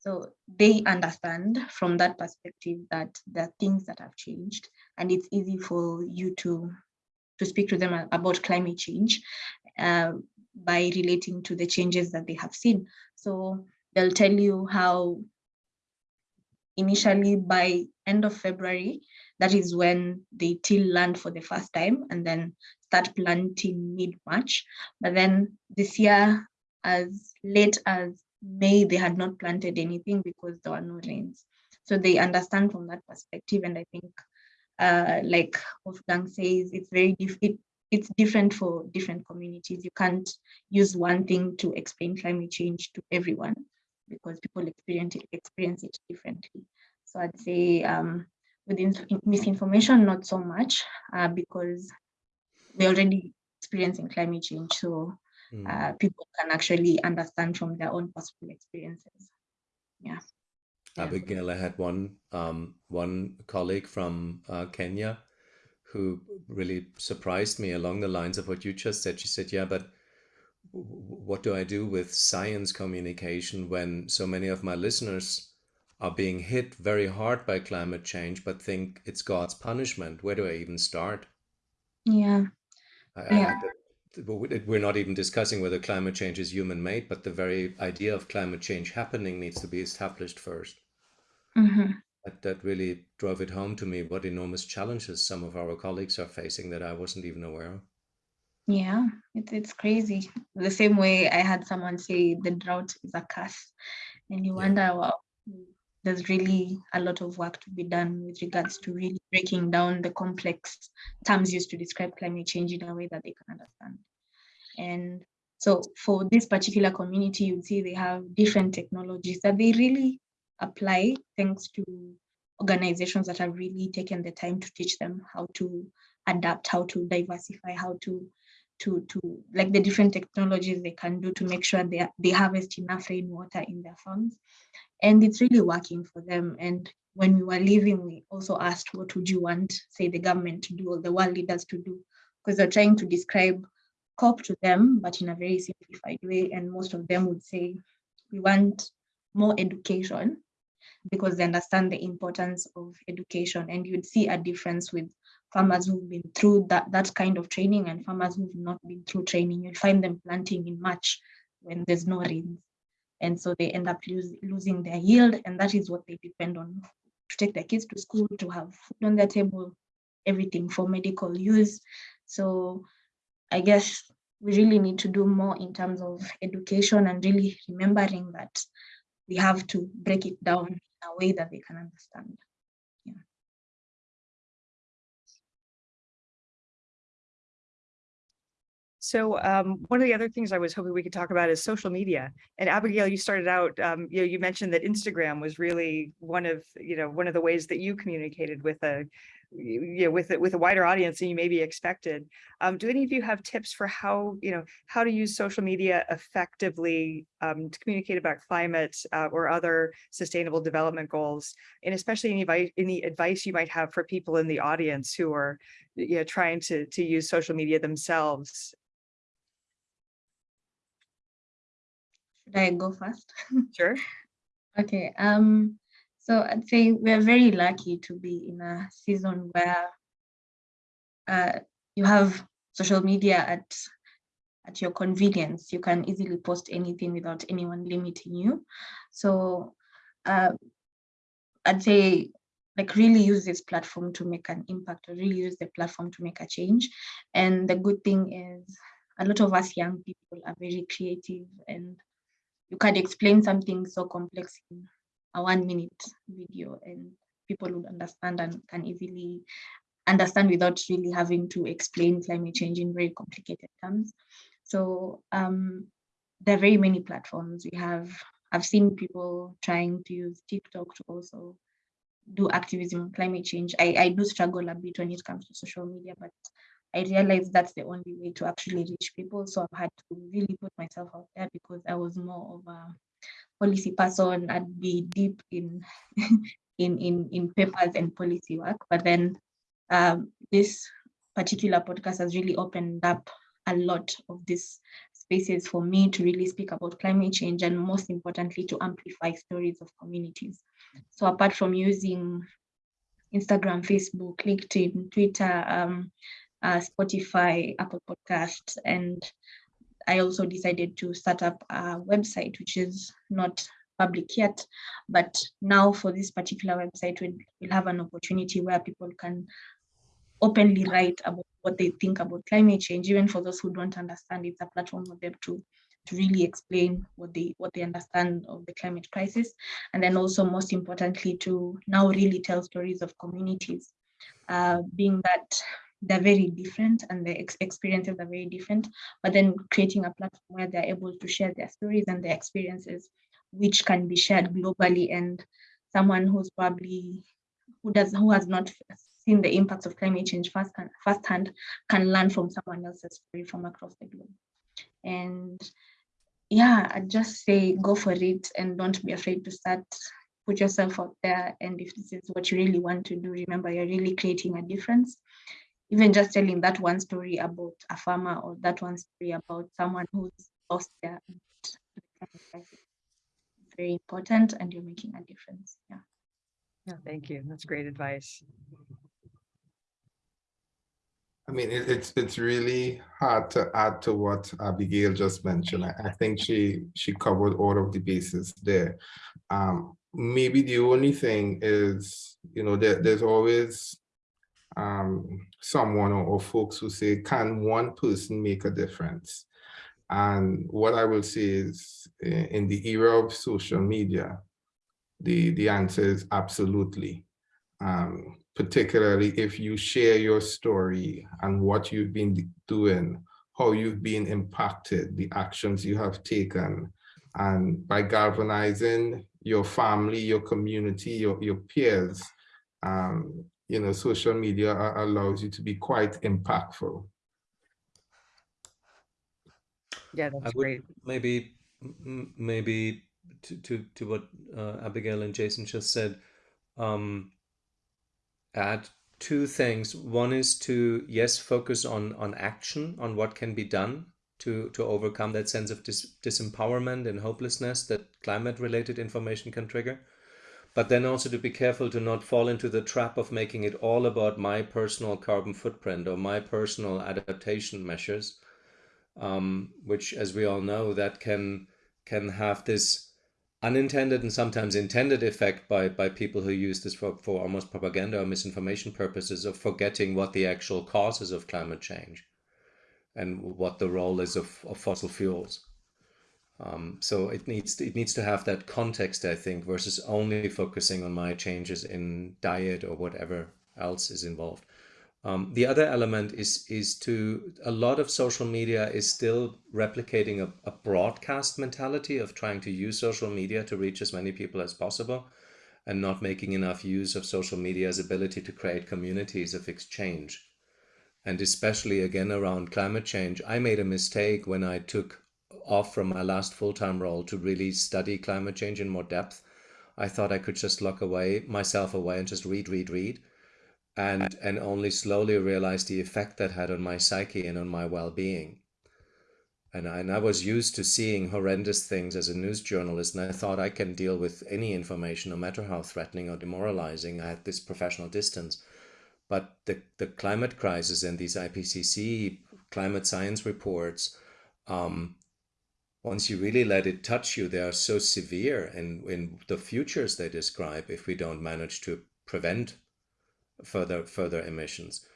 S3: So they understand from that perspective that there are things that have changed and it's easy for you to, to speak to them about climate change uh, by relating to the changes that they have seen. So they'll tell you how initially by end of February, that is when they till land for the first time and then start planting mid-March. But then this year, as late as May they had not planted anything because there were no rains. So they understand from that perspective. And I think, uh, like Wolfgang says, it's very it, it's different for different communities. You can't use one thing to explain climate change to everyone because people experience it, experience it differently. So I'd say um, with misinformation, not so much uh, because we're already experiencing climate change. So mm. uh, people can actually understand from their own personal experiences. Yeah.
S4: Abigail, I had one um, one colleague from uh, Kenya who really surprised me along the lines of what you just said. She said, "Yeah, but what do I do with science communication when so many of my listeners are being hit very hard by climate change, but think it's God's punishment? Where do I even start?"
S3: Yeah.
S4: I, yeah. I we're not even discussing whether climate change is human made, but the very idea of climate change happening needs to be established 1st
S3: mm -hmm.
S4: That, that really drove it home to me what enormous challenges some of our colleagues are facing that I wasn't even aware of.
S3: Yeah, it, it's crazy. The same way I had someone say the drought is a curse, and you yeah. wonder, well, there's really a lot of work to be done with regards to really breaking down the complex terms used to describe climate change in a way that they can understand. And So for this particular community, you'd see they have different technologies that they really apply thanks to organizations that have really taken the time to teach them how to adapt, how to diversify, how to to to like the different technologies they can do to make sure they they harvest enough rainwater in their farms, and it's really working for them. And when we were leaving, we also asked, what would you want, say, the government to do or the world leaders to do? Because they're trying to describe COP to them, but in a very simplified way. And most of them would say, we want more education because they understand the importance of education. And you'd see a difference with farmers who've been through that, that kind of training and farmers who've not been through training. You'll find them planting in March when there's no rains. And so they end up lose, losing their yield. And that is what they depend on to take their kids to school, to have food on their table, everything for medical use. So I guess we really need to do more in terms of education and really remembering that we have to break it down in a way that they can understand.
S2: So um, one of the other things I was hoping we could talk about is social media. And Abigail, you started out, um, you know, you mentioned that Instagram was really one of, you know, one of the ways that you communicated with a, you know, with it with a wider audience than you maybe expected. Um, do any of you have tips for how, you know, how to use social media effectively um, to communicate about climate uh, or other sustainable development goals? And especially any advice, any advice you might have for people in the audience who are, you know, trying to to use social media themselves
S3: Should I go first?
S2: Sure.
S3: okay. Um, so I'd say we're very lucky to be in a season where uh, you have social media at at your convenience. You can easily post anything without anyone limiting you. So uh, I'd say like really use this platform to make an impact or really use the platform to make a change. And the good thing is a lot of us young people are very creative and you can explain something so complex in a one minute video and people would understand and can easily understand without really having to explain climate change in very complicated terms. So um, there are very many platforms. We have, I've seen people trying to use TikTok to also do activism on climate change. I, I do struggle a bit when it comes to social media, but I realized that's the only way to actually reach people. So I've had to really put myself out there because I was more of a policy person. I'd be deep in in in in papers and policy work. But then um, this particular podcast has really opened up a lot of these spaces for me to really speak about climate change and most importantly to amplify stories of communities. So apart from using Instagram, Facebook, LinkedIn, Twitter, um, uh, Spotify, Apple Podcasts, and I also decided to start up a website, which is not public yet, but now for this particular website, we'll, we'll have an opportunity where people can openly write about what they think about climate change, even for those who don't understand, it's a platform for them to to really explain what they what they understand of the climate crisis. And then also most importantly to now really tell stories of communities uh, being that they're very different and the ex experiences are very different, but then creating a platform where they're able to share their stories and their experiences, which can be shared globally. And someone who's probably, who does, who has not seen the impacts of climate change first, firsthand can learn from someone else's story from across the globe. And yeah, I just say go for it and don't be afraid to start put yourself out there. And if this is what you really want to do remember you're really creating a difference even just telling that one story about a farmer or that one story about someone who's lost their very important and you're making a difference. Yeah.
S2: Yeah thank you. That's great advice.
S5: I mean, it, it's it's really hard to add to what Abigail just mentioned. I, I think she she covered all of the bases there. Um, maybe the only thing is, you know, there, there's always um, someone or, or, folks who say, can one person make a difference? And what I will say is in the era of social media, the, the answer is absolutely. Um, particularly if you share your story and what you've been doing, how you've been impacted, the actions you have taken, and by galvanizing your family, your community, your, your peers, um, you know, social media allows you to be quite impactful.
S2: Yeah, that's
S4: would
S2: great.
S4: maybe m- m- maybe to to to what uh, Abigail and Jason just said, um, add two things. One is to yes, focus on on action, on what can be done to to overcome that sense of dis disempowerment and hopelessness that climate-related information can trigger. But then also to be careful to not fall into the trap of making it all about my personal carbon footprint or my personal adaptation measures um, which, as we all know, that can can have this unintended and sometimes intended effect by by people who use this for, for almost propaganda or misinformation purposes of forgetting what the actual causes of climate change and what the role is of, of fossil fuels. Um, so it needs it needs to have that context, I think, versus only focusing on my changes in diet or whatever else is involved. Um, the other element is is to a lot of social media is still replicating a, a broadcast mentality of trying to use social media to reach as many people as possible and not making enough use of social media's ability to create communities of exchange. And especially again around climate change, I made a mistake when I took off from my last full-time role to really study climate change in more depth. I thought I could just lock away myself away and just read, read, read. And and only slowly realize the effect that had on my psyche and on my well-being. And I, and I was used to seeing horrendous things as a news journalist and i thought i can deal with any information no matter how threatening or demoralizing. I had this professional distance. But the, the climate crisis and these ipcc climate science reports um, once you really let it touch you they are so severe in, in the futures they describe if we don't manage to prevent further further emissions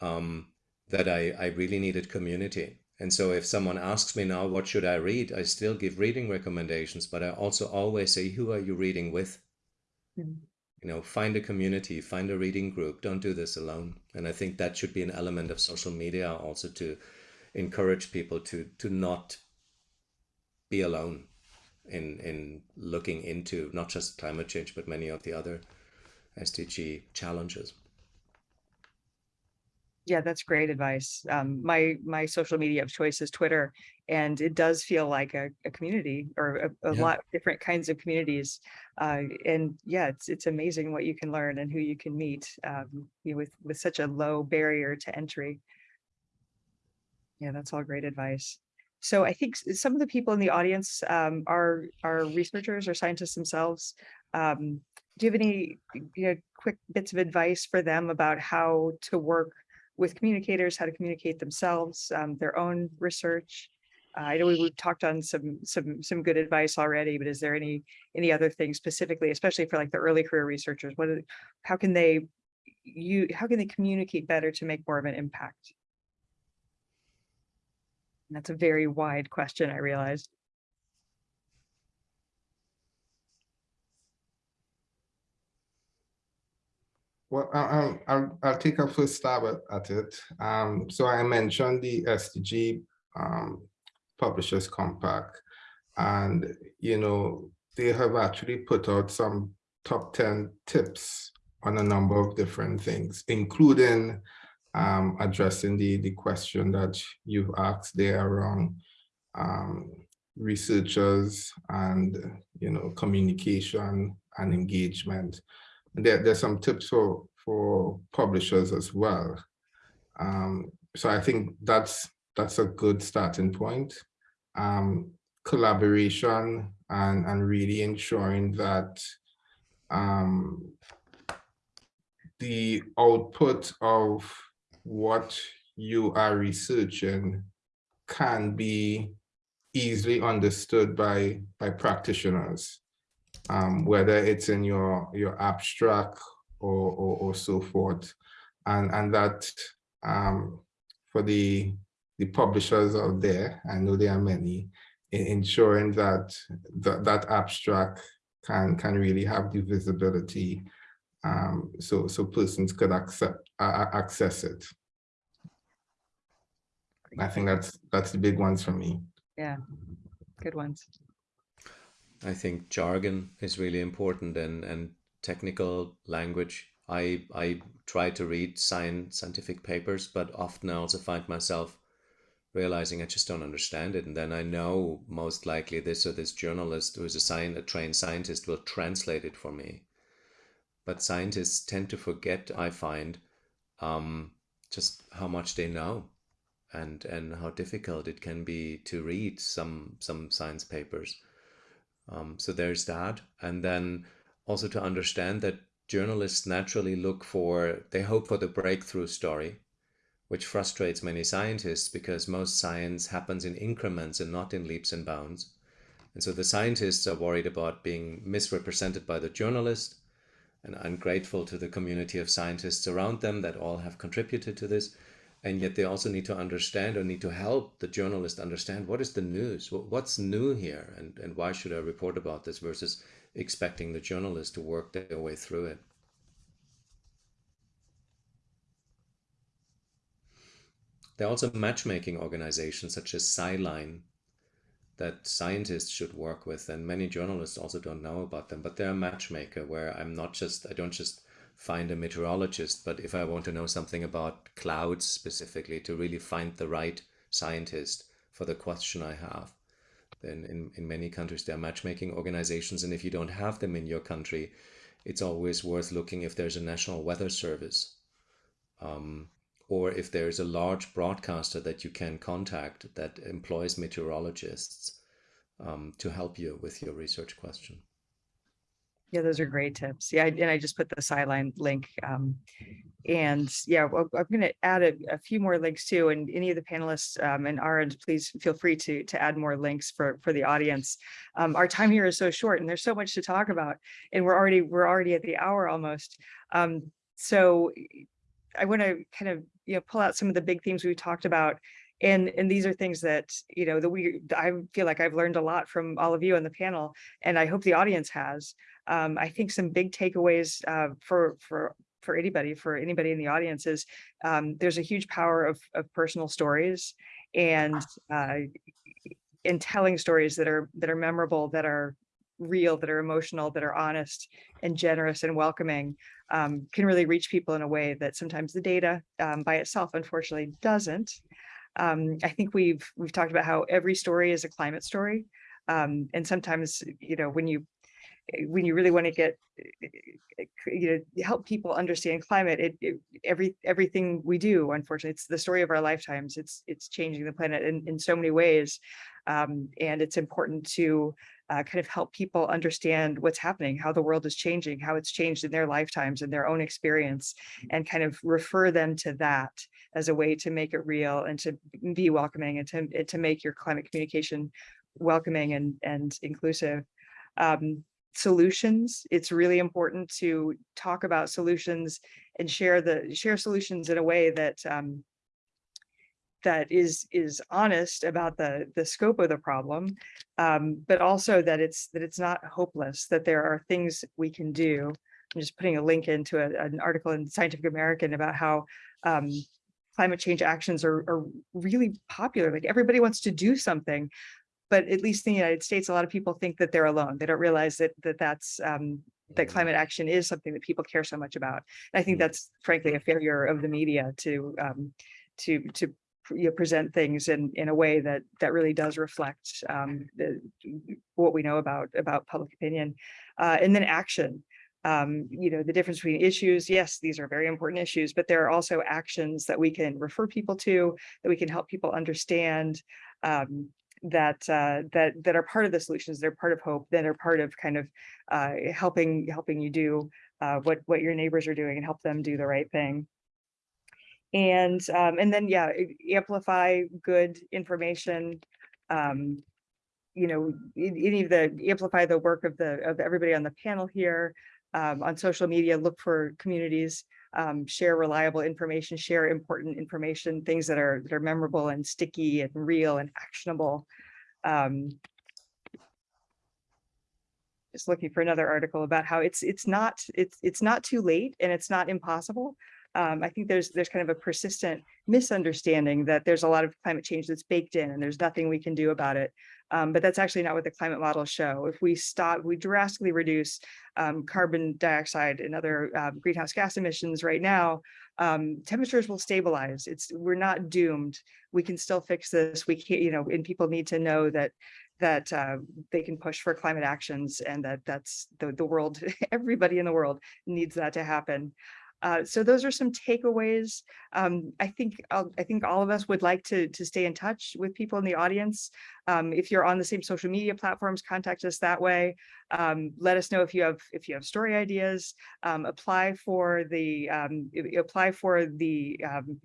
S4: um, that I, I really needed community. And so if someone asks me now what should i read? I still give reading recommendations but i also always say who are you reading with?
S2: Mhm.
S4: you know find a community find a reading group don't do this alone. And i think that should be an element of social media also to encourage people to to not be alone in in looking into not just climate change but many of the other sdg challenges
S2: Yeah, that's great advice. Um, my, my social media of choice is Twitter, and it does feel like a, a community or a, a
S4: Yeah.
S2: lot of different kinds of communities. Uh, and yeah, it's, it's amazing what you can learn and who you can meet, um, with, with such a low barrier to entry. Yeah, that's all great advice. So I think some of the people in the audience, um, are, are researchers or scientists themselves. Um, do you have any, you know, quick bits of advice for them about how to work with communicators, how to communicate themselves, um, their own research. Uh, I know we- we've talked on some, some, some good advice already, but is there any, any other things specifically, especially for like the early career researchers? What, how can they, you, how can they communicate better to make more of an impact? That's a very wide question, I realize.
S5: Well, I'll, I'll, I'll take a first stab at, at it. Um, so I mentioned the SDG um, Publishers Compact. And, you know, they have actually put out some top 10 tips on a number of different things, including um, addressing the, the question that you've asked there around um, researchers and, you know, communication and engagement. There, there's some tips for, for publishers as well. Um, so I think that's, that's a good starting point. Um, collaboration and, and really ensuring that um, the output of what you are researching can be easily understood by, by practitioners um, whether it's in your your abstract or or, or so forth, and and that um, for the the publishers out there, I know there are many, in ensuring that that that abstract can can really have the visibility, um, so so persons could accept uh, access it. I think that's that's the big ones for me.
S2: Yeah, good ones.
S4: I think jargon is really important and, and technical language. I, I try to read science, scientific papers, but often I also find myself realizing I just don't understand it. And then I know most likely this or this journalist who is a, science, a trained scientist will translate it for me. But scientists tend to forget, I find, um, just how much they know and, and how difficult it can be to read some, some science papers. Um, so there's that. And then also to understand that journalists naturally look for, they hope for the breakthrough story, which frustrates many scientists because most science happens in increments and not in leaps and bounds. And so the scientists are worried about being misrepresented by the journalist. And I'm grateful to the community of scientists around them that all have contributed to this. And yet they also need to understand or need to help the journalist understand what is the news, what's new here, and, and why should I report about this versus expecting the journalist to work their way through it. There are also matchmaking organizations such as Sciline that scientists should work with and many journalists also don't know about them but they're a matchmaker where I'm not just I don't just find a meteorologist but if I want to know something about clouds specifically to really find the right scientist for the question I have then in, in many countries there are matchmaking organizations and if you don't have them in your country it's always worth looking if there's a national weather service. Um, or if there's a large broadcaster that you can contact that employs meteorologists um, to help you with your research question.
S2: Yeah, those are great tips. Yeah, and I just put the Sciline link. Um, and yeah, I'm going to add a, a, few more links too. And any of the panelists um, and Arend, please feel free to to add more links for for the audience. Um, our time here is so short, and there's so much to talk about, and we're already we're already at the hour almost. Um, so I want to kind of you know pull out some of the big themes we talked about and and these are things that you know that we i feel like i've learned a lot from all of you on the panel and i hope the audience has. Um, i think some big takeaways uh, for for for anybody for anybody in the audience is um, there's a huge power of, of personal stories and uh, in telling stories that are that are memorable that are real, that are emotional, that are honest and generous and welcoming um, can really reach people in a way that sometimes the data um, by itself, unfortunately, doesn't. Um, I think we've we've talked about how every story is a climate story. Um, and sometimes, you know, when you when you really want to get you know help people understand climate it, it, every everything we do unfortunately it's the story of our lifetimes it's it's changing the planet in, in so many ways um, and it's important to uh, kind of help people understand what's happening how the world is changing how it's changed in their lifetimes and their own experience and kind of refer them to that as a way to make it real and to be welcoming and to, and to make your climate communication welcoming and and inclusive um, solutions. It's really important to talk about solutions and share the share solutions in a way that um, that is is honest about the the scope of the problem, um, but also that it's that it's not hopeless. That there are things we can do. I'm just putting a link into a, an article in Scientific American about how um, climate change actions are, are really popular. Like everybody wants to do something, but at least in the United States, a lot of people think that they're alone. They don't realize that that that's um, that climate action is something that people care so much about. And I think that's frankly a failure of the media to um, to to you present things in in a way that that really does reflect um, the, what we know about about public opinion, uh, and then action. Um, you know, the difference between issues, yes, these are very important issues, but there are also actions that we can refer people to, that we can help people understand, um, that uh, that that are part of the solutions, they're part of hope, that are part of kind of uh, helping helping you do uh, what what your neighbors are doing and help them do the right thing. And um, and then yeah, amplify good information. Um, you know, any of the amplify the work of the of everybody on the panel here. Um, on social media, look for communities, um, share reliable information, share important information, things that are that are memorable and sticky and real and actionable. Um, just looking for another article about how it's it's not it's it's not too late and it's not impossible. Um, I think there's there's kind of a persistent misunderstanding that there's a lot of climate change that's baked in and there's nothing we can do about it. Um, but that's actually not what the climate models show. If we stop, we drastically reduce um, carbon dioxide and other um, greenhouse gas emissions right now, um, temperatures will stabilize. It's we're not doomed. We can still fix this. We can't, you know, and people need to know that that uh, they can push for climate actions and that that's the, the world, everybody in the world needs that to happen. Uh, so those are some takeaways. Um, I think I'll- I think all of us would like to to stay in touch with people in the audience. Um, if you're on the same social media platforms, contact us that way. Um, let us know if you have if you have story ideas. Um, apply for the um, apply for the um,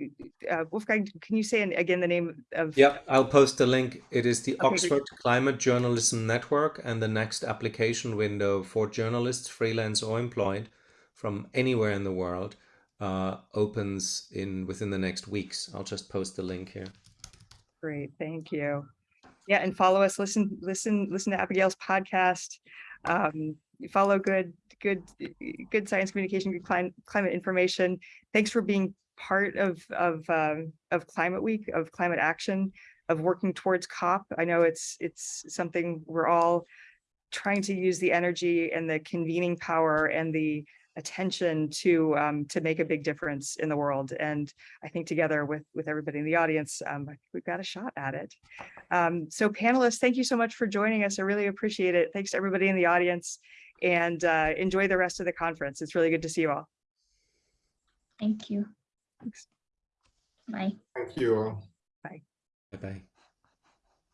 S2: uh, Wolfgang. Can you say again the name of?
S4: Yep, I'll post the link. It is the
S2: Okay, great.
S4: Oxford Climate Journalism Network, and the next application window for journalists, freelance or employed, from anywhere in the world, uh, opens in within the next weeks. I'll just post the link here.
S2: Great, thank you. Yeah, and follow us, listen, listen, listen to Abigail's podcast. Um, follow good, good, good science communication, good climate, climate information. Thanks for being part of, of, um, of Climate Week, of climate action, of working towards COP. I know it's, it's something we're all trying to use the energy and the convening power and the attention to, um, to make a big difference in the world. And I think together with, with everybody in the audience, um, I think we've got a shot at it. Um, so panelists, thank you so much for joining us. I really appreciate it. Thanks to everybody in the audience and uh, enjoy the rest of the conference. It's really good to see you all.
S3: Thank you.
S2: Thanks.
S3: Bye.
S5: Thank you all.
S4: Bye bye.